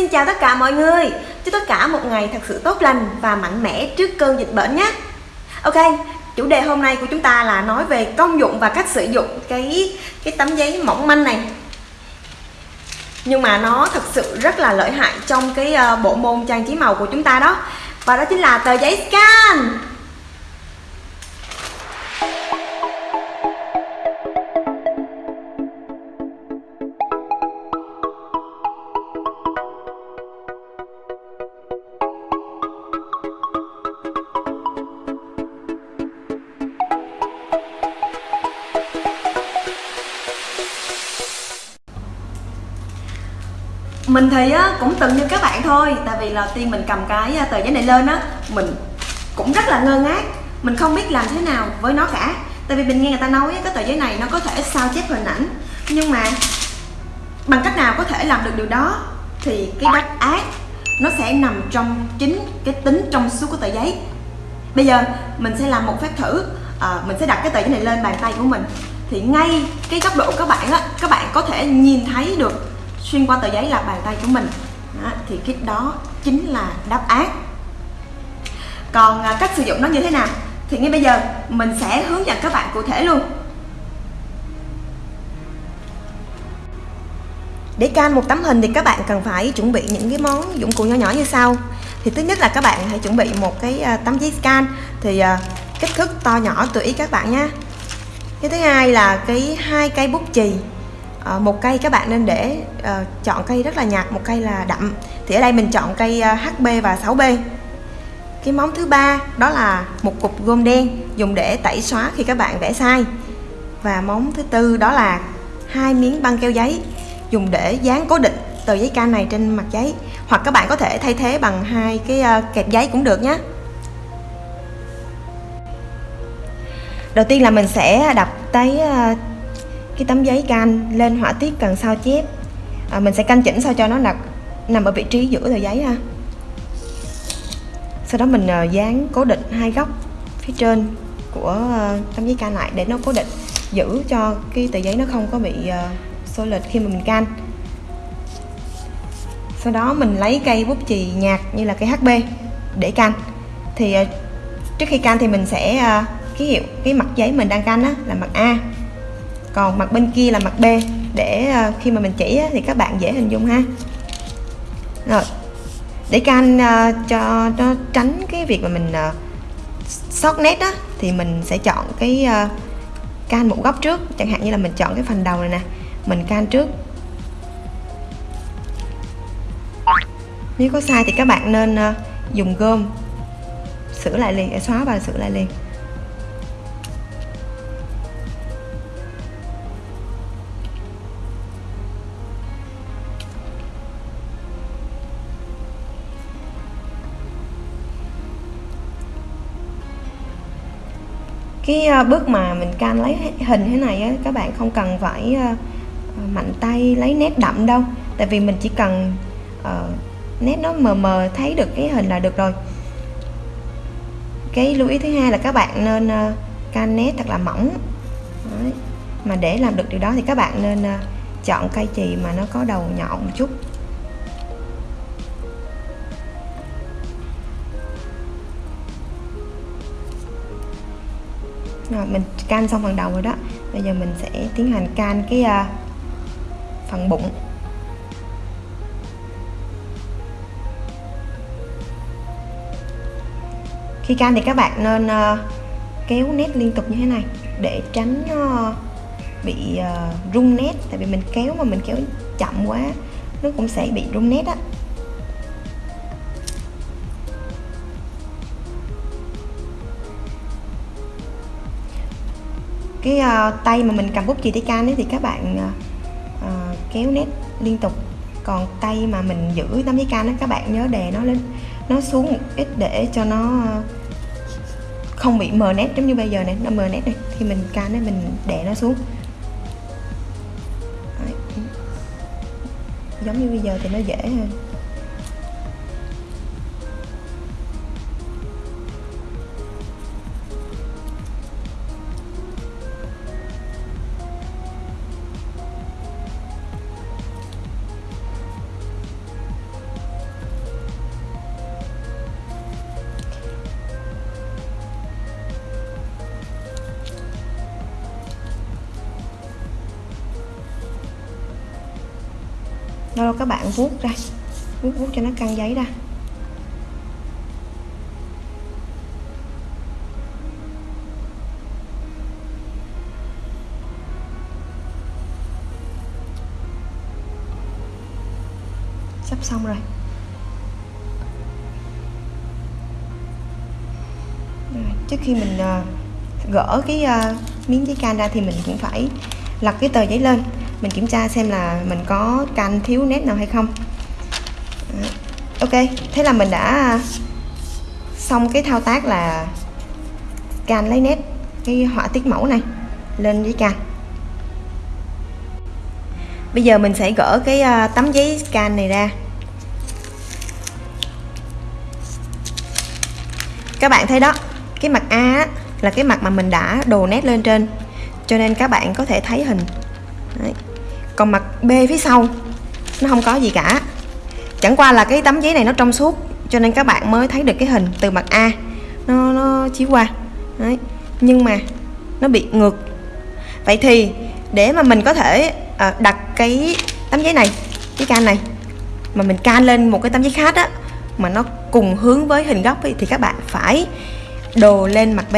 Xin chào tất cả mọi người. Chúc tất cả một ngày thật sự tốt lành và mạnh mẽ trước cơn dịch bệnh nhé. Ok, chủ đề hôm nay của chúng ta là nói về công dụng và cách sử dụng cái cái tấm giấy mỏng manh này. Nhưng mà nó thật sự rất là lợi hại trong cái ờ, bộ môn trang trí màu của chúng ta đó. Và đó chính là tờ giấy scan. Mình thì á, cũng từng như các bạn thôi tại vì là tiên mình cầm cái à, tờ giấy này lên á mình cũng rất là ngơ ngác mình không biết làm thế nào với nó cả. Tại vì mình nghe người ta nói cái tờ giấy này nó có thể sao chép hình ảnh nhưng mà bằng cách nào có thể làm được điều đó thì cái đáp án nó sẽ nằm trong chính cái tính trong suốt của tờ giấy. Bây giờ mình sẽ làm một phép thử à, mình sẽ đặt cái tờ giấy này lên bàn tay của mình. Thì ngay cái góc độ các bạn á các bạn có thể nhìn thấy được xuyên qua tờ giấy là bàn tay của mình. Đó, thì cái đó chính là đáp án. Còn à, cách sử dụng nó như thế nào? Thì ngay bây giờ mình sẽ hướng dẫn các bạn cụ thể luôn. Để can một tấm hình thì các bạn cần phải chuẩn bị những cái món dụng cụ nhỏ nhỏ như sau. Thì thứ nhất là các bạn hãy chuẩn bị một cái à, tấm giấy scan. Thì à, kích thước to nhỏ tùy ý các bạn nhé cái thứ hai là cái hai cây bút chì à, một cây các bạn nên để à, chọn cây rất là nhạt một cây là đậm. Thì ở đây mình chọn cây ờ, HB và 6B cái móng thứ ba đó là một cục gôm đen dùng để tẩy xóa khi các bạn vẽ sai. Và móng thứ tư đó là hai miếng băng keo giấy dùng để dán cố định tờ giấy can này trên mặt giấy. Hoặc các bạn có thể thay thế bằng hai cái kẹp giấy cũng được nhé đầu tiên là mình sẽ đập tới cái tấm giấy can lên họa tiết cần sao chép. À, mình sẽ canh chỉnh sao cho nó đặt nằm ở vị trí giữa tờ giấy ha. Sau đó mình uh, dán cố định hai góc phía trên của uh, tấm giấy can lại để nó cố định giữ cho cái tờ giấy nó không có bị uh, xô lệch khi mà mình can sau đó mình lấy cây bút chì nhạt như là cây HB để can thì uh, trước khi can thì mình sẽ uh, ký hiệu cái mặt giấy mình đang canh á, là mặt A còn mặt bên kia là mặt B. Để à, khi mà mình chỉ thì các bạn dễ hình dung ha. Rồi. Để can ờ, à, cho nó tránh cái việc mà mình à, sót nét đó thì mình sẽ chọn cái can một góc trước. Chẳng hạn như là mình chọn cái phần đầu này nè. Mình can trước. Nếu có sai thì các bạn nên dùng gom. Sửa lại liền xóa và sửa lại liền. Cái à, bước mà mình can lấy hình thế này á, các bạn không cần phải à, à, mạnh tay lấy nét đậm đâu. Tại vì mình chỉ cần uh, nét nó mờ mờ thấy được cái hình là được rồi. Cái lưu ý thứ hai là các bạn nên uh, can nét thật là mỏng. Đấy. mà để làm được điều đó thì các bạn nên uh, chọn cây chì mà nó có đầu nhọn một chút. Rồi mình can xong phần đầu rồi đó. Bây giờ mình sẽ tiến hành can cái uh, phần bụng. Khi can thì các bạn nên uh, kéo nét liên tục như thế này để tránh à, bị uh, rung nét. Tại vì mình kéo mà mình kéo chậm quá nó cũng sẽ bị rung nét á. Cái uh, tay mà mình cầm bút chì tay can ấy thì các bạn uh, kéo nét liên tục. Còn tay mà mình giữ tấm giấy can đó các bạn nhớ đè nó lên nó xuống một ít để cho nó không bị mờ nét giống như bây giờ này nó mờ nét này. Thì mình can ấy mình đè nó xuống. Đấy. giống như bây giờ thì nó dễ hơn. Lâu lâu các bạn vuốt ra. Vuốt vuốt cho nó căng giấy ra. Sắp xong rồi. Trước khi mình ờ, gỡ cái ờ, miếng giấy can ra thì mình cũng phải lật cái tờ giấy lên mình kiểm tra xem là mình có can thiếu nét nào hay không. Ok, thế là mình đã xong cái thao tác là can lấy nét, cái họa tiết mẫu này lên giấy can. Bây giờ mình sẽ gỡ cái à, tấm giấy can này ra. Các bạn thấy đó, cái mặt A là cái mặt mà mình đã đồ nét lên trên. Cho nên các bạn có thể thấy hình còn mặt B phía sau nó không có gì cả. Chẳng qua là cái tấm giấy này nó trong suốt cho nên các bạn mới thấy được cái hình từ mặt A. Nó nó chiếu qua. Đấy. nhưng mà nó bị ngược. Vậy thì để mà mình có thể à, đặt cái tấm giấy này cái can này mà mình can lên một cái tấm giấy khác á mà nó cùng hướng với hình góc ấy, thì các bạn phải đồ lên mặt B.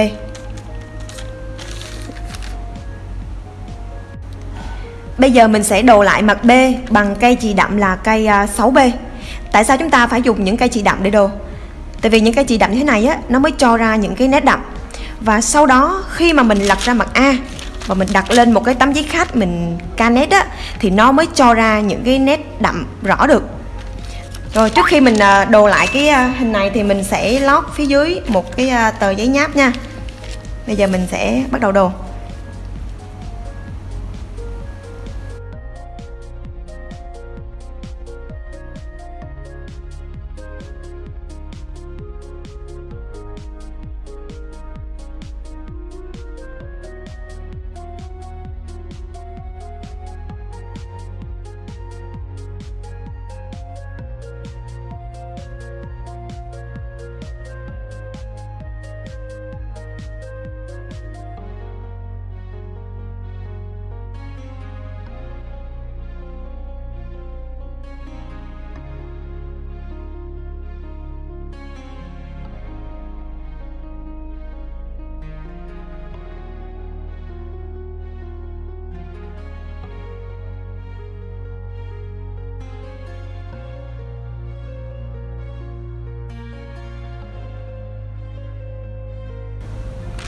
Bây giờ mình sẽ đồ lại mặt B bằng cây chì đậm là cây à, 6B Tại sao chúng ta phải dùng những cây chì đậm để đồ? Tại vì những cây chì đậm như thế này á, nó mới cho ra những cái nét đậm. Và sau đó khi mà mình lật ra mặt A và mình đặt lên một cái tấm giấy khát mình ca nét á thì nó mới cho ra những cái nét đậm rõ được. Rồi trước khi mình à, đồ lại cái à, hình này thì mình sẽ lót phía dưới một cái tờ giấy nháp nha. Bây giờ mình sẽ bắt đầu đồ.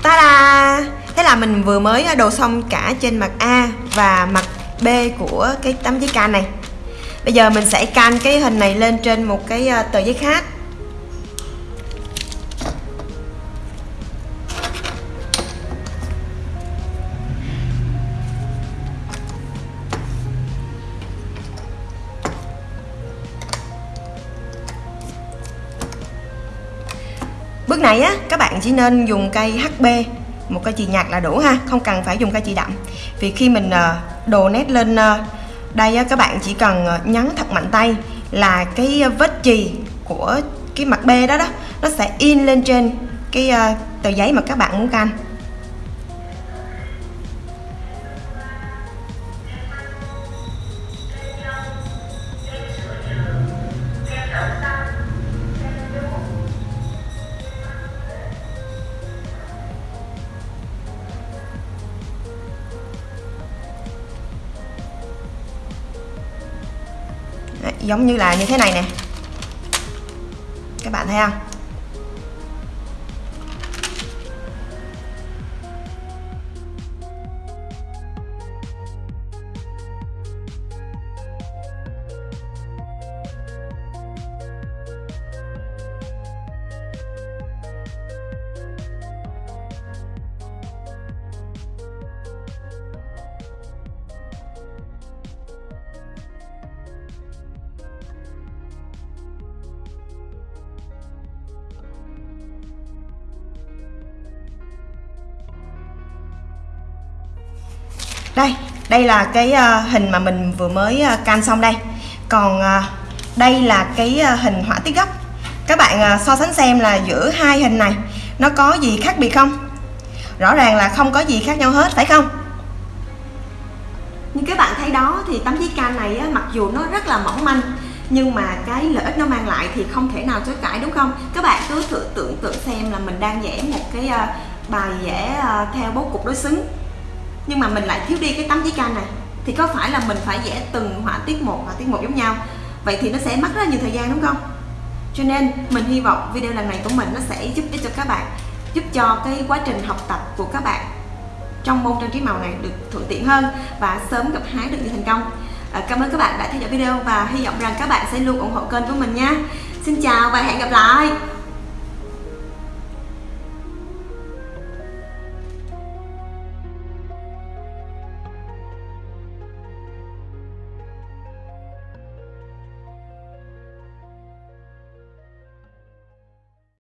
Ta-da! Thế là mình vừa mới đồ xong cả trên mặt A và mặt B của cái tấm giấy can này. Bây giờ mình sẽ can cái hình này lên trên một cái tờ giấy khác. Này á các bạn chỉ nên dùng cây HB một cây chì nhạt là đủ ha không cần phải dùng cây chì đậm. Vì khi mình ờ, đồ nét lên ờ, đây á, các bạn chỉ cần ờ, nhấn thật mạnh tay là cái vết chì của cái mặt B đó đó nó sẽ in lên trên cái tờ giấy mà các bạn muốn canh giống như là như thế này nè. Các bạn thấy không? Đây đây là cái ờ, hình mà mình vừa mới ờ, can xong đây. Còn ờ, đây là cái hình họa tiết góc các bạn so sánh xem là giữa hai hình này nó có gì khác biệt không? Rõ ràng là không có gì khác nhau hết phải không? Như các bạn thấy đó thì tấm giấy can này á, mặc dù nó rất là mỏng manh nhưng mà cái lợi ích nó mang lại thì không thể nào chối cãi đúng không? Các bạn cứ thử tưởng tượng xem là mình đang vẽ một cái bài vẽ theo bố cục đối xứng nhưng mà mình lại thiếu đi cái tấm giấy can này. Thì có phải là mình phải vẽ từng họa tiết một họa tiết một giống nhau? Vậy thì nó sẽ mất rất là nhiều thời gian đúng không? Cho nên mình hy vọng video lần này của mình nó sẽ giúp ích cho các bạn giúp cho cái quá trình học tập của các bạn trong môn trang trí màu này được thuận tiện hơn và sớm gặt hái được nhiều thành công. À, cảm ơn các bạn đã theo dõi video và hy vọng rằng các bạn sẽ luôn ủng hộ kênh của mình nha. Xin chào và hẹn gặp lại!